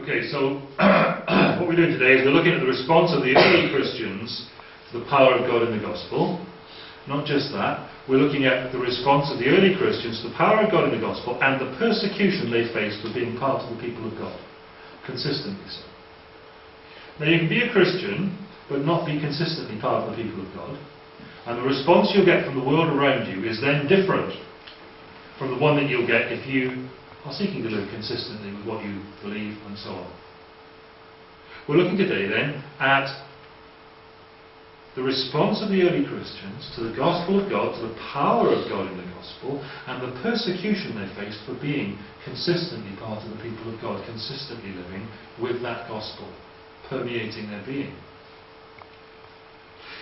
Okay, so what we're doing today is we're looking at the response of the early Christians to the power of God in the gospel. Not just that, we're looking at the response of the early Christians to the power of God in the gospel and the persecution they faced for being part of the people of God. Consistently so. Now, you can be a Christian but not be consistently part of the people of God. And the response you'll get from the world around you is then different from the one that you'll get if you are seeking to live consistently with what you believe and so on. We're looking today then at the response of the early Christians to the gospel of God, to the power of God in the gospel, and the persecution they faced for being consistently part of the people of God, consistently living with that gospel permeating their being.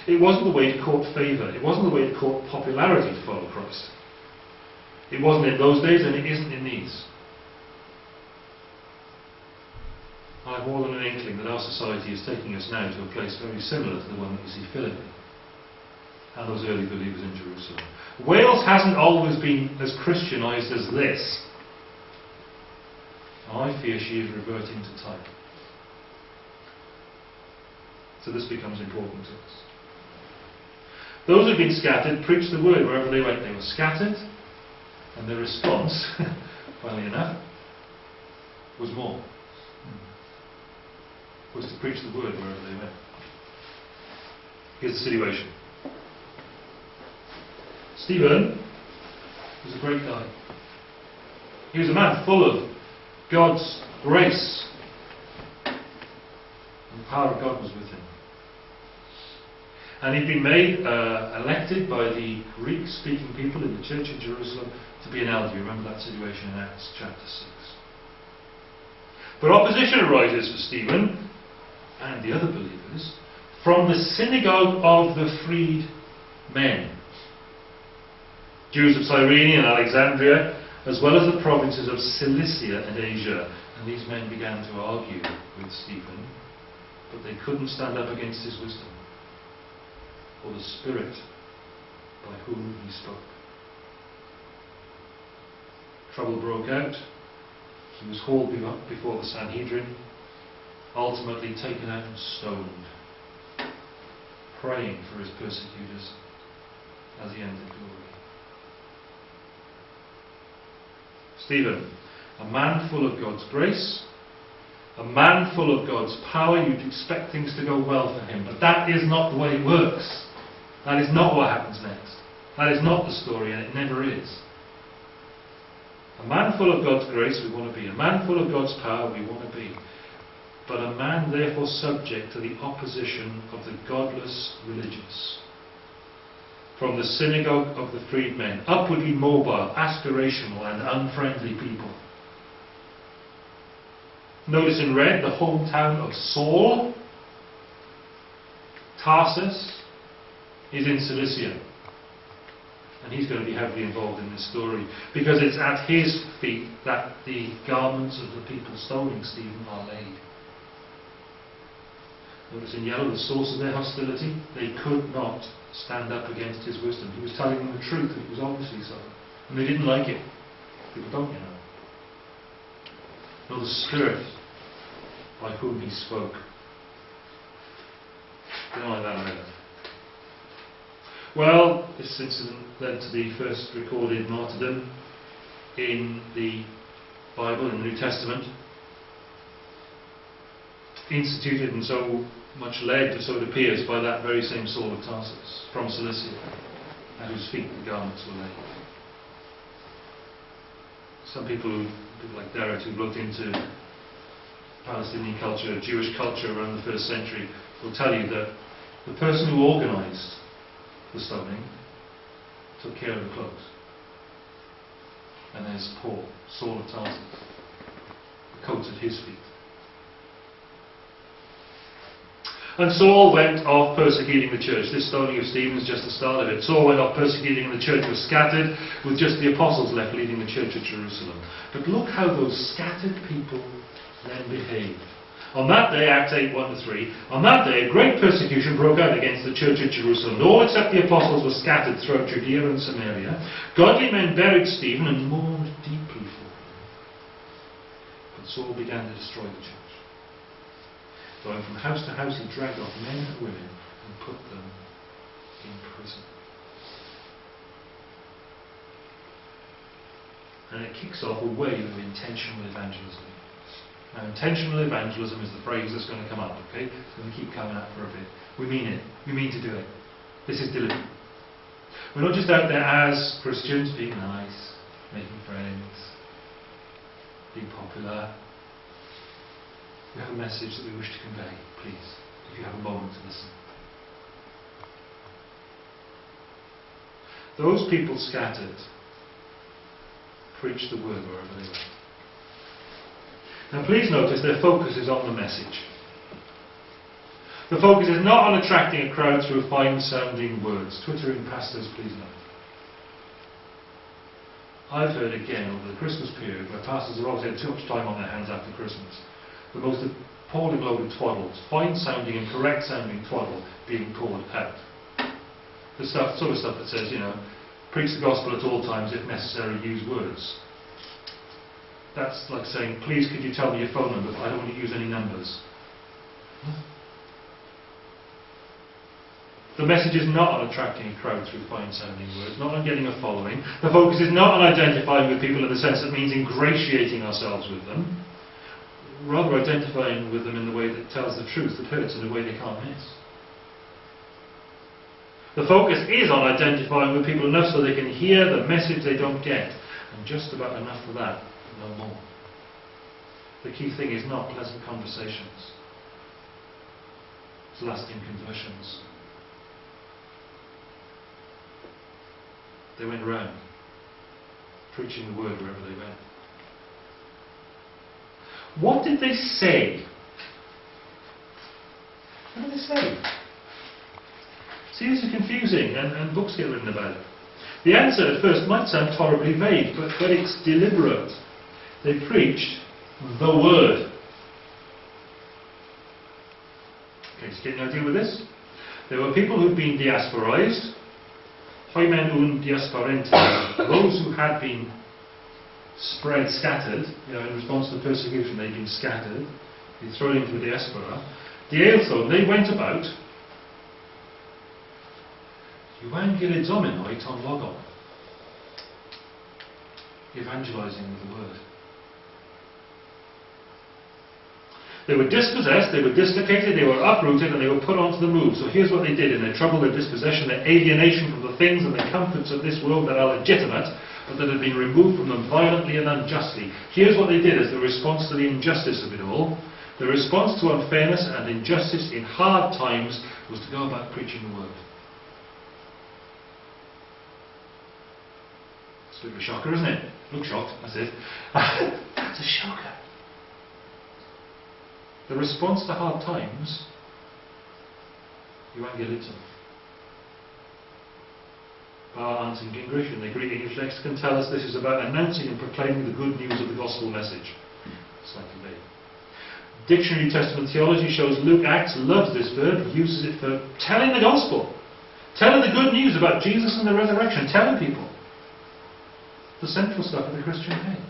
It wasn't the way to court favour, it wasn't the way to court popularity to follow Christ. It wasn't in those days and it isn't in these. I have more than an inkling that our society is taking us now to a place very similar to the one that we see Philippi and those early believers in Jerusalem. Wales hasn't always been as Christianized as this. I fear she is reverting to type. So this becomes important to us. Those who've been scattered preached the word wherever they went. They were scattered, and their response, funnily enough, was more was to preach the word wherever they went. Here's the situation. Stephen was a great guy. He was a man full of God's grace. And the power of God was with him. And he'd been made uh, elected by the Greek speaking people in the church of Jerusalem to be an elder. You remember that situation in Acts chapter 6. But opposition arises for Stephen and the other believers from the synagogue of the freed men. Jews of Cyrene and Alexandria, as well as the provinces of Cilicia and Asia. And these men began to argue with Stephen, but they couldn't stand up against his wisdom or the Spirit by whom he spoke. Trouble broke out. He was hauled before the Sanhedrin ultimately taken out and stoned, praying for his persecutors as he entered glory. Stephen, a man full of God's grace, a man full of God's power, you'd expect things to go well for him, but that is not the way it works. That is not what happens next. That is not the story, and it never is. A man full of God's grace, we want to be. A man full of God's power, we want to be but a man therefore subject to the opposition of the godless religious. From the synagogue of the freedmen, upwardly mobile, aspirational, and unfriendly people. Notice in red the hometown of Saul. Tarsus is in Cilicia. And he's going to be heavily involved in this story because it's at his feet that the garments of the people stoning Stephen are laid. Notice in yellow the source of their hostility. They could not stand up against his wisdom. He was telling them the truth, and it was obviously so. And they didn't like it. People don't, you know. Nor the Spirit by whom he spoke. They don't like that either. Well, this incident led to the first recorded martyrdom in the Bible, in the New Testament instituted and so much led, so it appears, by that very same Saul of Tarsus from Cilicia, at whose feet the garments were laid. Some people, people like Derek, who've looked into Palestinian culture, Jewish culture around the first century, will tell you that the person who organised the stoning took care of the clothes. And there's Paul, Saul of Tarsus, the coats at his feet. And Saul went off persecuting the church. This stoning of Stephen is just the start of it. Saul went off persecuting and the church was scattered, with just the apostles left leading the church at Jerusalem. But look how those scattered people then behaved. On that day, Acts 8, 1 to 3, on that day a great persecution broke out against the church at Jerusalem. All except the apostles were scattered throughout Judea and Samaria. Godly men buried Stephen and mourned deeply for him. But Saul began to destroy the church. Going from house to house, he dragged off men and women and put them in prison. And it kicks off a wave of intentional evangelism. Now, intentional evangelism is the phrase that's going to come up, okay? It's going to keep coming up for a bit. We mean it. We mean to do it. This is deliberate. We're not just out there as Christians being nice, making friends, being popular. We have a message that we wish to convey, please, if you have a moment to listen. Those people scattered preached the word wherever they went. Now please notice their focus is on the message. The focus is not on attracting a crowd through fine sounding words. Twittering pastors, please note. I've heard again over the Christmas period where pastors have obviously had too much time on their hands after Christmas. The most appalling load of twaddle, fine sounding and correct sounding twaddle being poured out. The stuff, sort of stuff that says, you know, preach the gospel at all times, if necessary, use words. That's like saying, please could you tell me your phone number, but I don't want to use any numbers. The message is not on attracting a crowd through fine sounding words, not on getting a following. The focus is not on identifying with people in the sense that means ingratiating ourselves with them, rather identifying with them in the way that tells the truth, that hurts in a way they can't miss. The focus is on identifying with people enough so they can hear the message they don't get, and just about enough for that, no more. The key thing is not pleasant conversations, it's lasting conversions. They went around, preaching the word wherever they went. What did they say? What did they say? See, this is confusing, and, and books get written about it. The answer at first might sound horribly vague, but, but it's deliberate. They preached the word. Okay, so getting an idea with this? There were people who'd been diasporized, Hoimen un diasporentes, those who had been spread, scattered, you know, in response to the persecution, they'd been scattered, been thrown into a diaspora. Dieltho, they went about, evangelizing with the word. They were dispossessed, they were dislocated, they were uprooted, and they were put onto the move. So here's what they did in their trouble, their dispossession, their alienation from the things and the comforts of this world that are legitimate, but that had been removed from them violently and unjustly. Here's what they did as the response to the injustice of it all. The response to unfairness and injustice in hard times was to go about preaching the word. It's a bit of a shocker, isn't it? Look shocked, that's it. That's a shocker. The response to hard times, evangelizo. Bauer Arndt Gingrich in the Greek English lexicon tell us this is about announcing and proclaiming the good news of the gospel message. Slightly vague. Dictionary Testament theology shows Luke Acts loves this verb, uses it for telling the gospel, telling the good news about Jesus and the resurrection, telling people the central stuff of the Christian faith.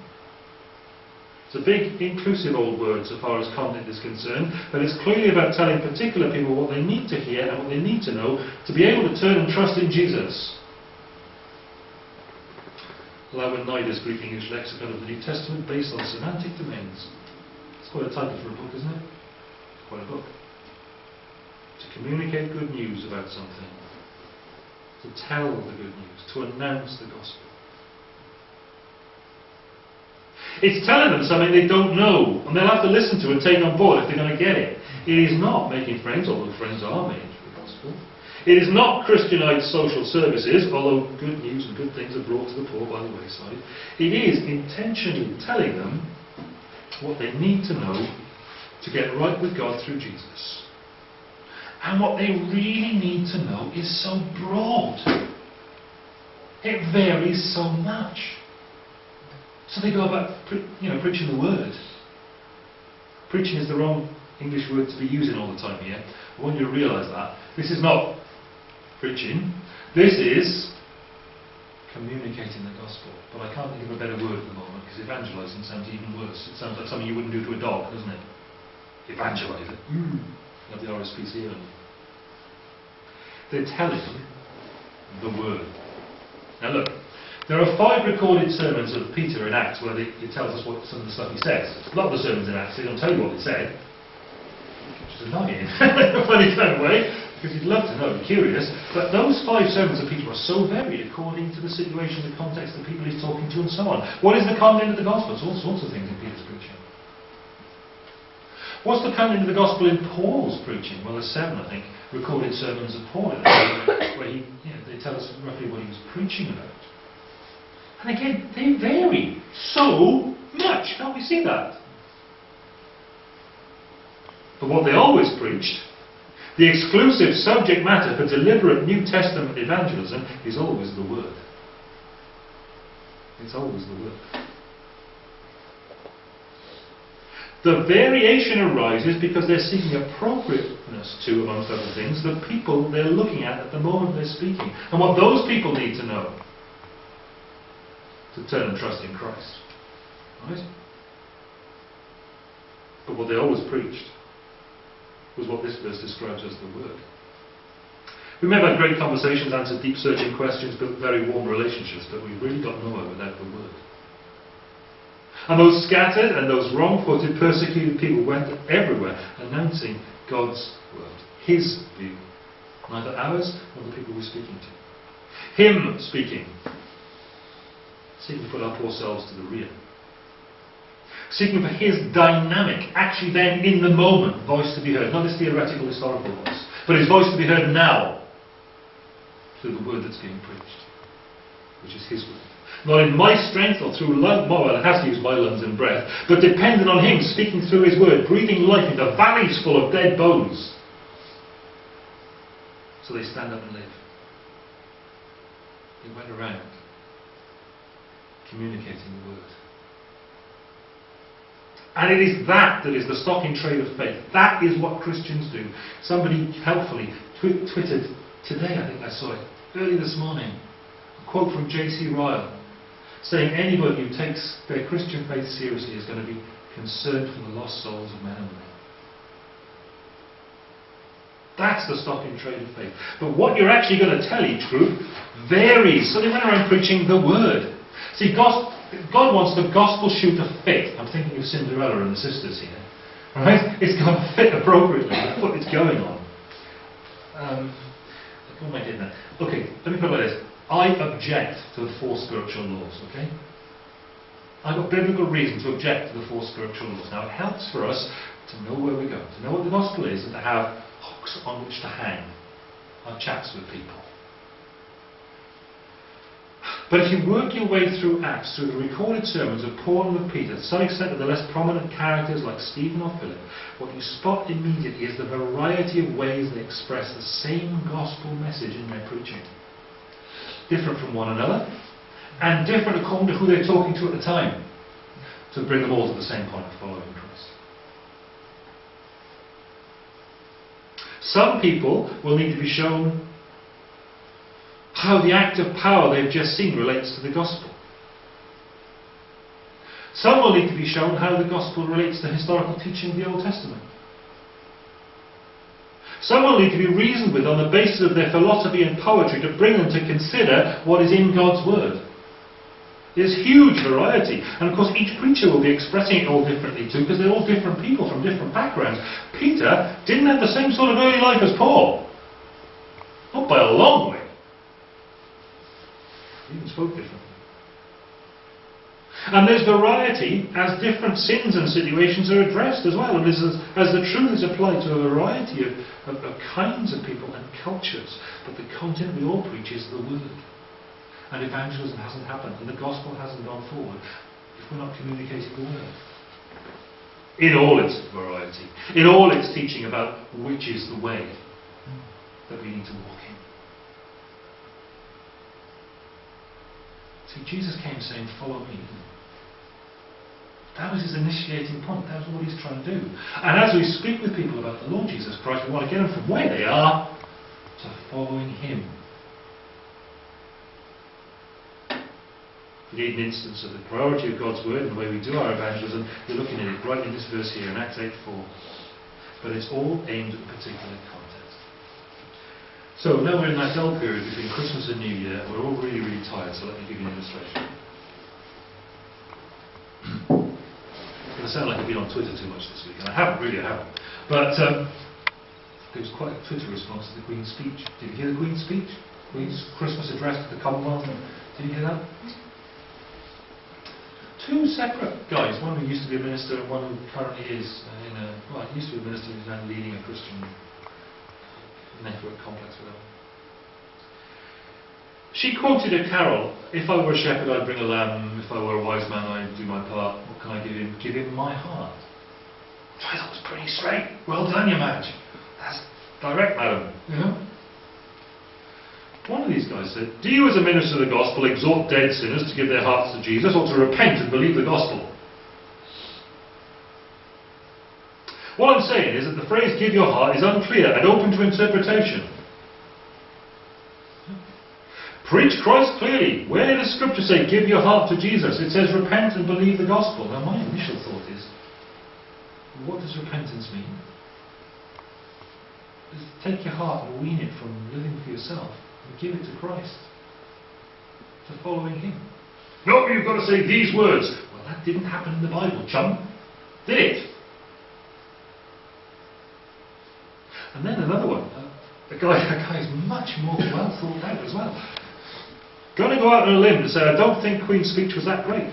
It's a big, inclusive old word so far as content is concerned, but it's clearly about telling particular people what they need to hear and what they need to know to be able to turn and trust in Jesus. Louw and Nida's Greek English lexicon of the New Testament based on semantic domains. It's quite a title for a book, isn't it? Quite a book. To communicate good news about something. To tell the good news. To announce the gospel. It's telling them something they don't know, and they'll have to listen to and take on board if they're going to get it. It is not making friends, although friends are made. It is not Christianized social services, although good news and good things are brought to the poor by the wayside. It is intentionally telling them what they need to know to get right with God through Jesus. And what they really need to know is so broad. It varies so much. So they go about, you know, preaching the word. Preaching is the wrong English word to be using all the time here. I want you to realise that. This is not preaching. This is communicating the gospel. But I can't think of a better word at the moment because evangelising sounds even worse. It sounds like something you wouldn't do to a dog, doesn't it? evangelize it. Mm. Not the RSPC only. They're telling the word. Now look, there are five recorded sermons of Peter in Acts where he tells us what some of the stuff he says. A lot of the sermons in Acts, they don't tell you what they said, which is annoying funny kind of way, because you'd love to know, be curious. But those five sermons of Peter are so varied according to the situation, the context, the people he's talking to, and so on. What is the content of the gospel? It's all sorts of things in Peter's preaching. What's the content of the gospel in Paul's preaching? Well, there's seven, I think, recorded sermons of Paul, where he, you know, they tell us roughly what he was preaching about. And again, they vary so much. Can't we see that? But what they always preached, the exclusive subject matter for deliberate New Testament evangelism is always the Word. It's always the Word. The variation arises because they're seeking appropriateness to, amongst other things, the people they're looking at at the moment they're speaking. And what those people need to know to turn and trust in Christ. Right? But what they always preached was what this verse describes as the Word. We may have had great conversations, answered deep searching questions, built very warm relationships, but we really got nowhere without the Word. And those scattered and those wrong footed, persecuted people went everywhere announcing God's Word, His view, neither ours nor the people we're speaking to. Him speaking, seeking to put our poor selves to the rear. Seeking for his dynamic, actually then in the moment, voice to be heard. Not his theoretical historical voice, but his voice to be heard now through the word that's being preached, which is his word. Not in my strength or through lung, well, I have to use my lungs and breath, but dependent on him speaking through his word, breathing life into valleys full of dead bones. So they stand up and live. He went around communicating the word. And it is that that is the stock in trade of faith. That is what Christians do. Somebody helpfully tw- today, I think I saw it, early this morning, a quote from J.C. Ryle saying anybody who takes their Christian faith seriously is going to be concerned for the lost souls of men and women. That's the stock in trade of faith. But what you're actually going to tell each group varies. So they went around preaching the word. See, God, God wants the gospel shoe to fit. I'm thinking of Cinderella and the sisters here. Right? It's got to fit appropriately what it's going on. Um, what am I getting at? Okay, let me put it like this. I object to the four spiritual laws, okay? I've got biblical reason to object to the four spiritual laws. Now, it helps for us to know where we're going, to know what the gospel is, and to have hooks on which to hang our chats with people. But if you work your way through Acts, through the recorded sermons of Paul and of Peter, to some extent of the less prominent characters like Stephen or Philip, what you spot immediately is the variety of ways they express the same gospel message in their preaching. Different from one another, and different according to who they're talking to at the time, to bring them all to the same point of following Christ. Some people will need to be shown how the act of power they've just seen relates to the gospel. Some will need to be shown how the gospel relates to historical teaching of the Old Testament. Some will need to be reasoned with on the basis of their philosophy and poetry to bring them to consider what is in God's Word. There's huge variety. And of course, each preacher will be expressing it all differently too, because they're all different people from different backgrounds. Peter didn't have the same sort of early life as Paul. Not by a long way. Even spoke differently. And there's variety as different sins and situations are addressed as well. And as, as the truth is applied to a variety of, of, of kinds of people and cultures. But the content we all preach is the Word. And evangelism hasn't happened, and the gospel hasn't gone forward if we're not communicating the Word. In all its variety, in all its teaching about which is the way that we need to walk in. Jesus came saying, Follow me. That was his initiating point. That was what he's trying to do. And as we speak with people about the Lord Jesus Christ, we want to get them from where they are to following him. You need an instance of the priority of God's word and the way we do our evangelism, you're looking at it right in this verse here in Acts 8 4. but it's all aimed at a particular context. So now we're in that dull period between Christmas and New Year, we're all really, really tired, so let me give you an illustration. to sound like I've been on Twitter too much this week, and I haven't, really, I haven't. But um, there was quite a Twitter response to the Queen's speech. Did you hear the Queen's speech? Queen's Christmas address to the Commonwealth? Did you hear that? two separate guys, one who used to be a minister and one who currently is uh, in a, well, he used to be a minister who's now leading a Christian network complex, whatever. She quoted a carol, if I were a shepherd I'd bring a lamb, if I were a wise man I'd do my part, what can I give him? Give him my heart. I thought was pretty straight. Well done, you Madge. That's direct, madam. You know? One of these guys said, Do you as a minister of the gospel exhort dead sinners to give their hearts to Jesus or to repent and believe the gospel? What I'm saying is that the phrase give your heart is unclear and open to interpretation. Preach Christ clearly. Where did the scripture say give your heart to Jesus? It says repent and believe the gospel. Now my initial thought is, what does repentance mean? Just take your heart and wean it from living for yourself and give it to Christ, to following Him. No, you've got to say these words. Well, that didn't happen in the Bible, chum. Did it? And then another one. The guy, that guy is much more well thought out as well. Going to go out on a limb and say, I don't think Queen's speech was that great.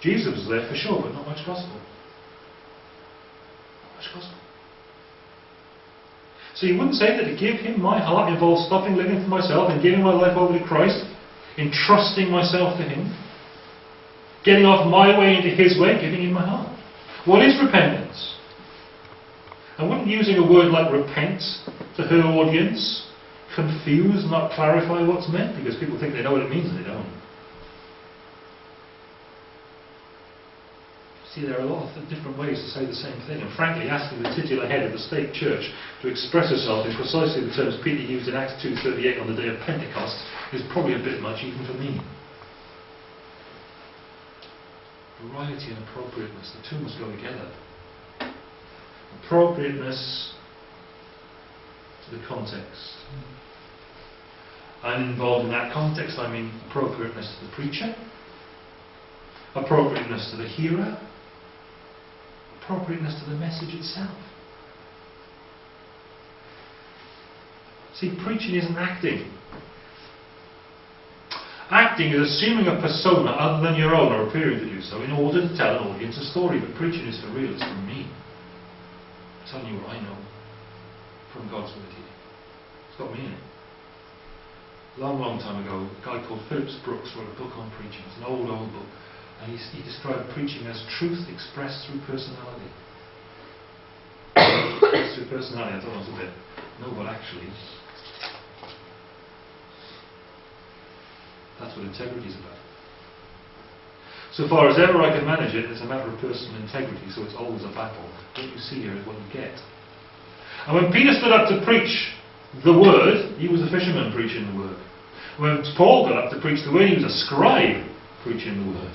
Jesus was there for sure, but not much gospel. Not much gospel. So you wouldn't say that to give him my heart involves stopping living for myself and giving my life over to Christ, entrusting myself to him, getting off my way into his way, giving him my heart. What is repentance? I wouldn't using a word like repent to her audience confuse, not clarify what's meant, because people think they know what it means and they don't. See, there are a lot of different ways to say the same thing, and frankly, asking the titular head of the state church to express herself in precisely the terms Peter used in Acts 2.38 on the day of Pentecost is probably a bit much even for me. Variety and appropriateness, the two must go together. Appropriateness to the context. And involved in that context, I mean appropriateness to the preacher, appropriateness to the hearer, appropriateness to the message itself. See, preaching isn't acting. Acting is assuming a persona other than your own or appearing to do so in order to tell an audience a story. But preaching is for real, it's from me. Telling you what I know from God's word here. It's got me in it. Long, long time ago, a guy called Phillips Brooks wrote a book on preaching. It's an old, old book. And he, he described preaching as truth expressed through personality. through personality, I thought it was a bit. No, but actually, that's what integrity is about. So far as ever I can manage it, it's a matter of personal integrity, so it's always a battle. What you see here is what you get. And when Peter stood up to preach the word, he was a fisherman preaching the word. When Paul got up to preach the word, he was a scribe preaching the word.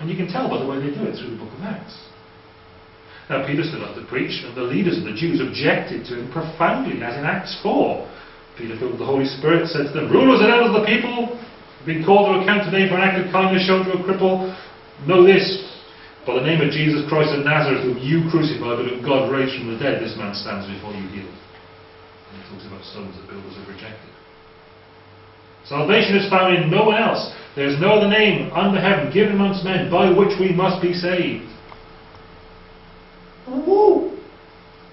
And you can tell by the way they do it through the book of Acts. Now, Peter stood up to preach, and the leaders of the Jews objected to him profoundly, as in Acts 4. Peter, filled with the Holy Spirit, said to them, Rulers and elders of the people, being called to account today for an act of kindness shown to a cripple, know this. By the name of Jesus Christ of Nazareth, whom you crucified, but whom God raised from the dead, this man stands before you healed. And he talks about stones that builders have rejected. Salvation is found in no one else. There is no other name under heaven given amongst men by which we must be saved. Woo!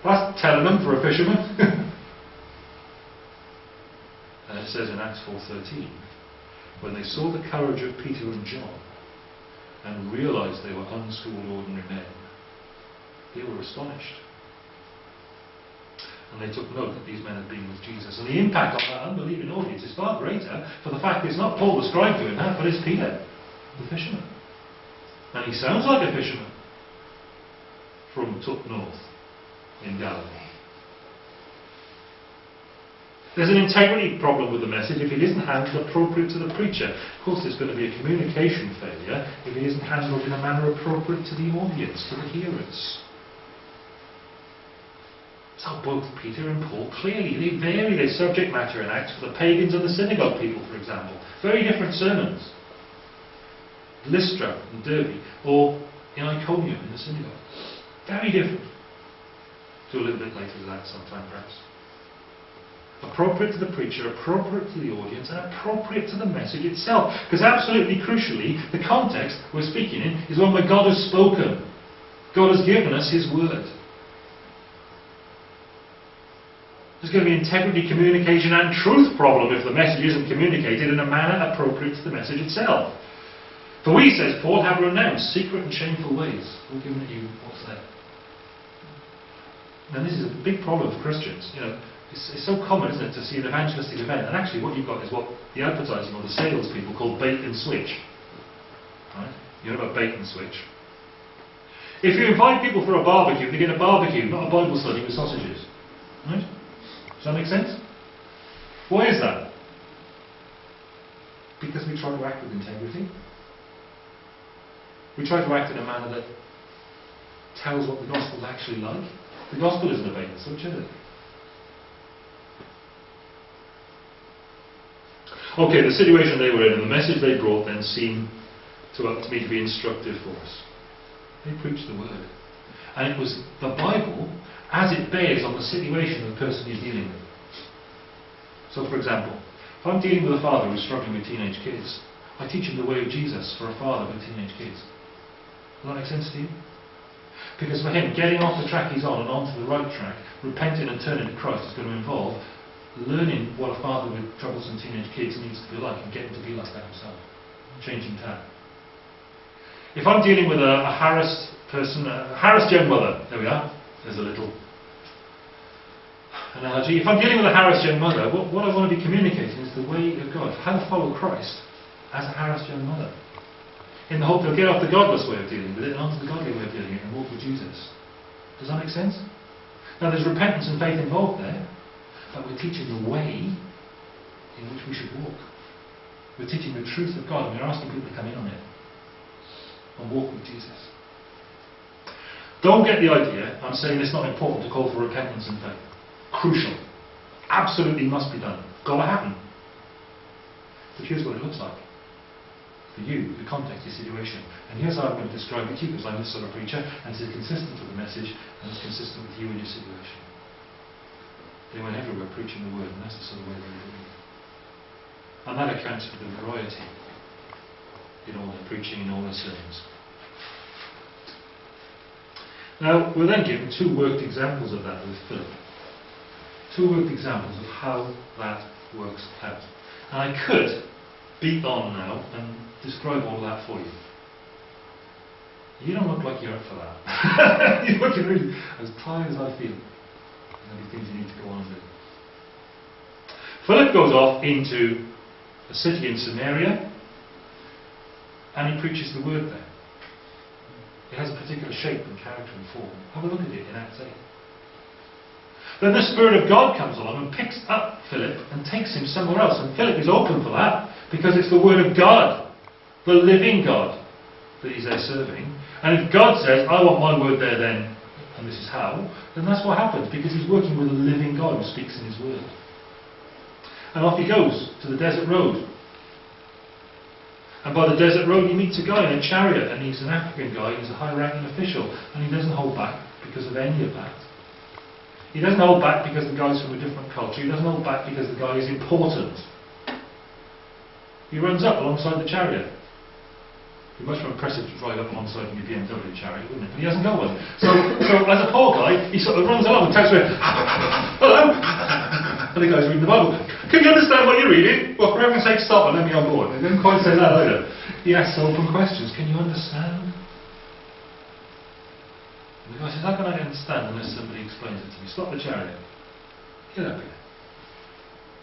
That's telling them for a fisherman. and uh, it says in Acts 4.13, when they saw the courage of Peter and John and realized they were unschooled ordinary men, they were astonished. And they took note that these men had been with Jesus. And the impact on that unbelieving audience is far greater for the fact it's not Paul the scribe doing that, but it's Peter, the fisherman. And he sounds like a fisherman from Tut North in Galilee. There's an integrity problem with the message if it isn't handled appropriate to the preacher. Of course, there's going to be a communication failure if it isn't handled in a manner appropriate to the audience, to the hearers. So both Peter and Paul clearly they vary their subject matter in Acts for the pagans and the synagogue people, for example. Very different sermons. Lystra and Derbe, or in Iconium in the synagogue. Very different. Do a little bit later than that sometime perhaps. Appropriate to the preacher, appropriate to the audience, and appropriate to the message itself. Because absolutely crucially, the context we're speaking in is one where God has spoken. God has given us His word. There's going to be integrity, communication, and truth problem if the message isn't communicated in a manner appropriate to the message itself. For we, says Paul, have renounced secret and shameful ways. We're giving you what's there. And this is a big problem for Christians. You know, it's, it's, so common, isn't it, to see an evangelistic event, and actually what you've got is what the advertising or the sales people call bait and switch. Right? You know about bait and switch. If you invite people for a barbecue, they get a barbecue, not a Bible study with sausages. Right? Does that make sense? Why is that? Because we try to act with integrity. We try to act in a manner that tells what the gospel is actually like. The gospel isn't a bait and switch, is it? Okay, the situation they were in and the message they brought then seemed to, uh, to me to be instructive for us. They preached the word. And it was the Bible as it bears on the situation of the person you're dealing with. So, for example, if I'm dealing with a father who's struggling with teenage kids, I teach him the way of Jesus for a father with teenage kids. Does that make sense to you? Because for him, getting off the track he's on and onto the right track, repenting and turning to Christ is going to involve learning what a father with troublesome teenage kids needs to be like and getting to be like that himself. Changing tack. If I'm dealing with a, a harassed person, a harassed young mother, there we are, there's a little analogy. If I'm dealing with a harassed young mother, what, what I want to be communicating is the way of God, how to follow Christ as a harassed young mother. In the hope they'll get off the godless way of dealing with it and onto the godly way of dealing with it and walk with Jesus. Does that make sense? Now there's repentance and faith involved there, but we're teaching the way in which we should walk. We're teaching the truth of God and we're asking people to come in on it and walk with Jesus. Don't get the idea, I'm saying it's not important to call for repentance and faith. Crucial. Absolutely must be done. Got to happen. But here's what it looks like. For you, the context, your situation. And here's how I'm going to describe it to you, because I'm this sort of preacher, and it's consistent with the message, and it's consistent with you and your situation. They went everywhere preaching the word, and that's the sort of way they were doing it. And that accounts for the variety in all their preaching, in all their sermons. Now, we're then given two worked examples of that with Philip. Two worked examples of how that works out. And I could beat on now and describe all that for you. You don't look like you're up for that. you're looking really as tired as I feel. Things you need to go on and do. Philip goes off into a city in Samaria and he preaches the word there. It has a particular shape and character and form. Have a look at it in Acts 8. Then the Spirit of God comes along and picks up Philip and takes him somewhere else. And Philip is open for that because it's the Word of God, the living God, that he's there serving. And if God says, I want my word there then, this is how, then that's what happens because he's working with a living God who speaks in his word. And off he goes to the desert road. And by the desert road, he meets a guy in a chariot, and he's an African guy, he's a high ranking official, and he doesn't hold back because of any of that. He doesn't hold back because the guy's from a different culture, he doesn't hold back because the guy is important. He runs up alongside the chariot. It'd be much more impressive to drive up alongside your BMW chariot, wouldn't it? But he hasn't got one. So, so as a poor guy, he sort of runs along and taps away, hello! And the guy's reading the Bible. Can you understand what you're reading? Well, for heaven's sake, stop and let me on board. He didn't quite say that either. He asks open questions. Can you understand? And the guy says, How can I understand unless somebody explains it to me? Stop the chariot. Get up here.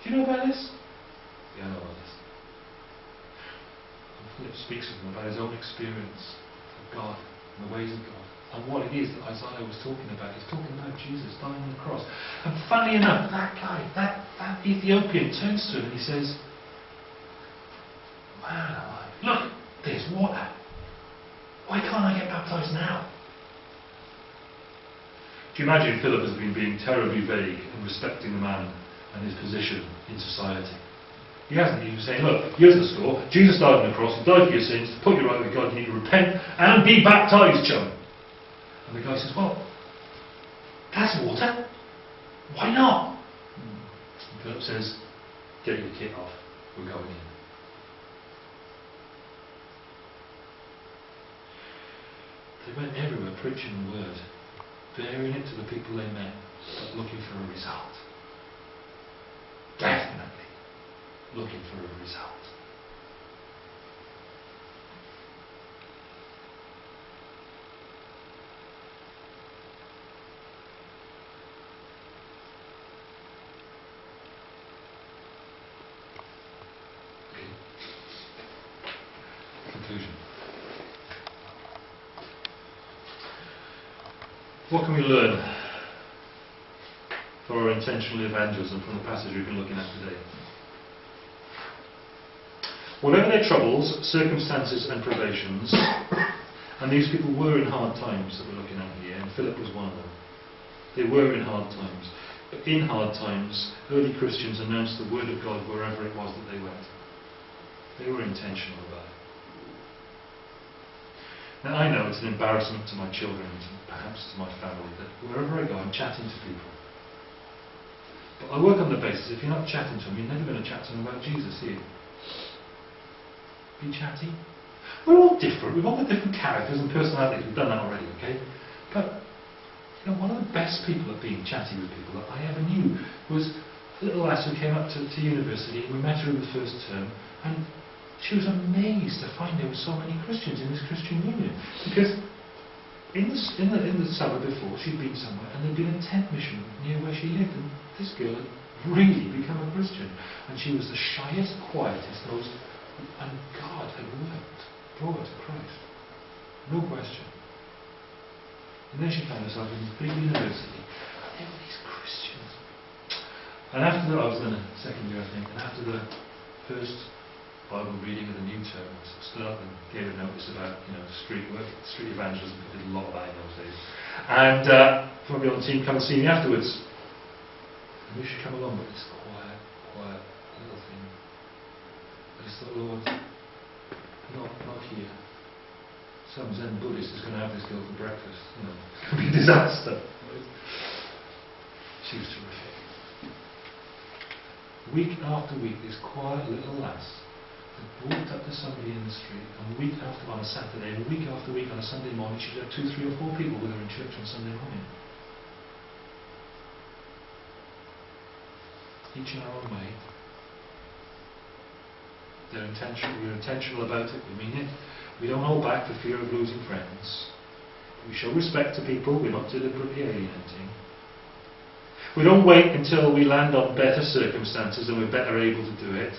Do you know about this? Yeah, I know about. And Philip speaks with him about his own experience of God and the ways of God and what it is that Isaiah was talking about. He's talking about Jesus dying on the cross. And funny enough, that guy, that, that Ethiopian turns to him and he says, alive, look, there's water. Why can't I get baptized now? Do you imagine Philip has been being terribly vague and respecting the man and his position in society? He hasn't. Was saying, look, here's the score. Jesus died on the cross, died for your sins, put you right with God, you need to repent and be baptized, chum. And the guy says, well, that's water. Why not? And Philip says, get your kit off. We're going in. They went everywhere preaching the word, bearing it to the people they met, but looking for a result. Definitely looking for a result. Conclusion. What can we learn for our intentional evangelism from the passage we've been looking at today? Whatever their troubles, circumstances, and privations, and these people were in hard times that we're looking at here, and Philip was one of them. They were in hard times. But in hard times, early Christians announced the word of God wherever it was that they went. They were intentional about it. Now I know it's an embarrassment to my children and perhaps to my family that wherever I go I'm chatting to people. But I work on the basis if you're not chatting to them, you're never going to chat to them about Jesus, are you? Be chatty. We're all different. We've all got different characters and personalities. We've done that already, okay? But you know, one of the best people at being chatty with people that I ever knew was a little lass who came up to, to university. We met her in the first term, and she was amazed to find there were so many Christians in this Christian union. Because in the, in the, in the summer before, she'd been somewhere, and there'd been a tent mission near where she lived, and this girl had really become a Christian. And she was the shyest, quietest, most, brought her to Christ. No question. And then she found herself in this big university. And there were these Christians. And after that, I was in the second year, I think, and after the first Bible reading of the new term, I stood up and gave a notice about, you know, street work, street evangelism. I did a lot of that in those days. And uh, somebody on the team come and see me afterwards. And you should come along, but it's quiet, quiet little thing. I just thought, Lord, not, not here some Zen Buddhist is going to have this girl for breakfast. You know, it's going to be a disaster. Right? She was terrific. Week after week, this quiet little lass had walked up to somebody in the street, and week after on a Saturday, and week after week on a Sunday morning, she'd have two, three, or four people with her in church on Sunday morning. Each in our own way. They're intentional. We're intentional about it. We mean it. We don't hold back for fear of losing friends. We show respect to people. We're not deliberately alienating. We don't wait until we land on better circumstances and we're better able to do it.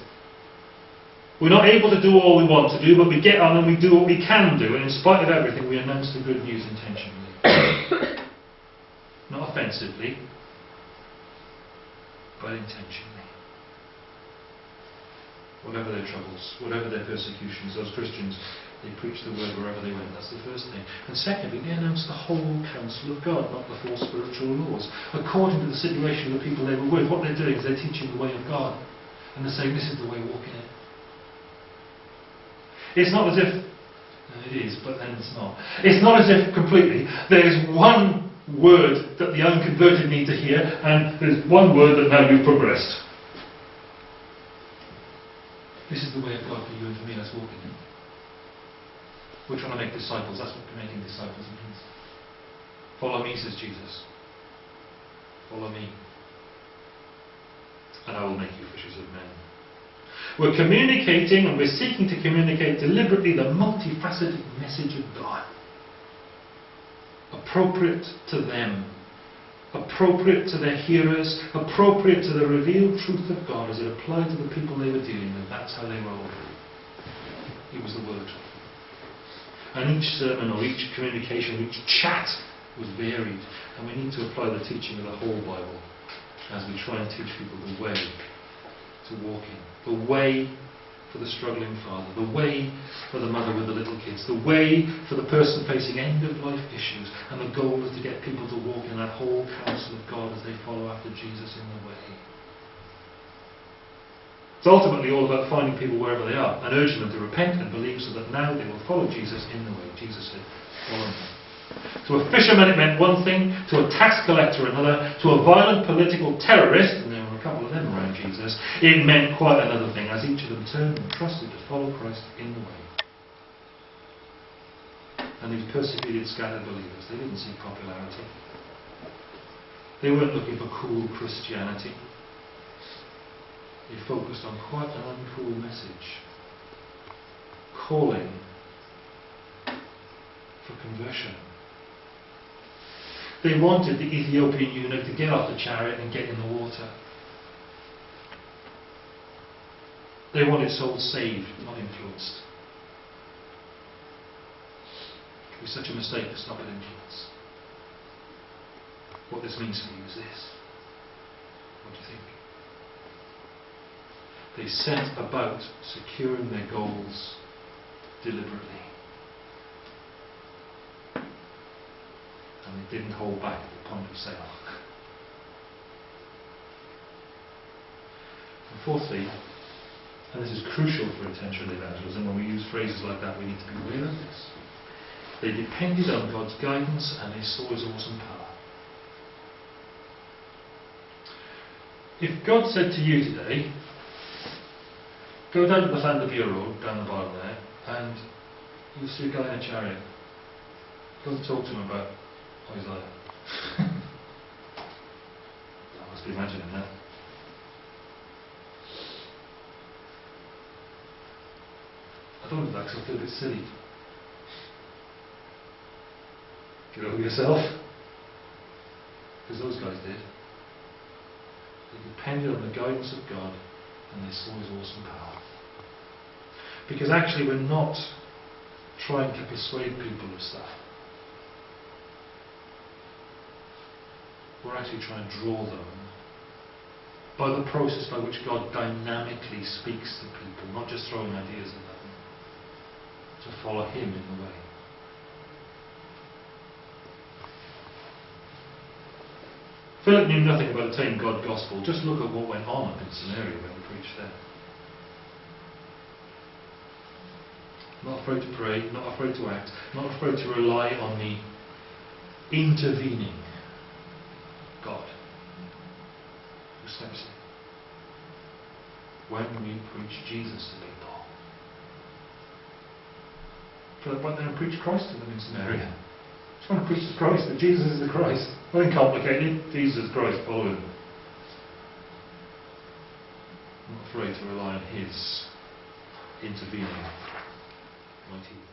We're not able to do all we want to do, but we get on and we do what we can do, and in spite of everything, we announce the good news intentionally. not offensively, but intentionally whatever their troubles, whatever their persecutions, those Christians, they preached the word wherever they went. That's the first thing. And secondly, they announced the whole counsel of God, not the four spiritual laws. According to the situation of the people they were with, what they're doing is they're teaching the way of God. And they're saying, this is the way, walk in it. It's not as if, it is, but then it's not. It's not as if completely, there's one word that the unconverted need to hear, and there's one word that now you've progressed. This is the way of God for you and for me. Let's walk in it. We're trying to make disciples. That's what making disciples means. Follow me, says Jesus. Follow me. And I will make you fishers of men. We're communicating and we're seeking to communicate deliberately the multifaceted message of God. Appropriate to them appropriate to their hearers, appropriate to the revealed truth of God as it applied to the people they were dealing with. That's how they rolled. It was the Word. And each sermon or each communication, each chat was varied. And we need to apply the teaching of the whole Bible as we try and teach people the way to walk in. The way for the struggling father, the way for the mother with the little kids, the way for the person facing end of life issues, and the goal is to get people to walk in that whole counsel of God as they follow after Jesus in the way. It's ultimately all about finding people wherever they are and urging them to repent and believe so that now they will follow Jesus in the way. Jesus said, Follow me. To a fisherman it meant one thing, to a tax collector another, to a violent political terrorist, and there were a couple of them around Jesus, it meant quite another thing, as each of them turned and trusted to follow Christ in the way. And these persecuted, scattered believers, they didn't seek popularity. They weren't looking for cool Christianity. They focused on quite an uncool message, calling for conversion. They wanted the Ethiopian eunuch to get off the chariot and get in the water. They wanted souls saved, not influenced. It be such a mistake to stop at influence. What this means for you is this. What do you think? They set about securing their goals deliberately. And they didn't hold back at the point of sale. And fourthly, and this is crucial for intentional evangelism, when we use phrases like that, we need to be aware of this. They depended on God's guidance and they saw His awesome power. If God said to you today, go down to the Llandybia Road, down the bottom there, and you'll see a guy in a chariot. Go and talk to him about Isaiah. I must be imagining that. Because I feel a bit silly. Get over yourself. Because those guys did. They depended on the guidance of God and they saw his awesome power. Because actually we're not trying to persuade people of stuff. We're actually trying to draw them by the process by which God dynamically speaks to people, not just throwing ideas at them, to follow Him in the way. Philip knew nothing about the tame God gospel. Just look at what went on up in Samaria when he preached there. Not afraid to pray, not afraid to act, not afraid to rely on the intervening God who steps in. When we preach Jesus to people. Philip went there and preached Christ to them in Samaria. Just want to preach the Christ, that Jesus is the Christ. Nothing complicated. Jesus is Christ, follow him. I'm not afraid to rely on his intervening mighty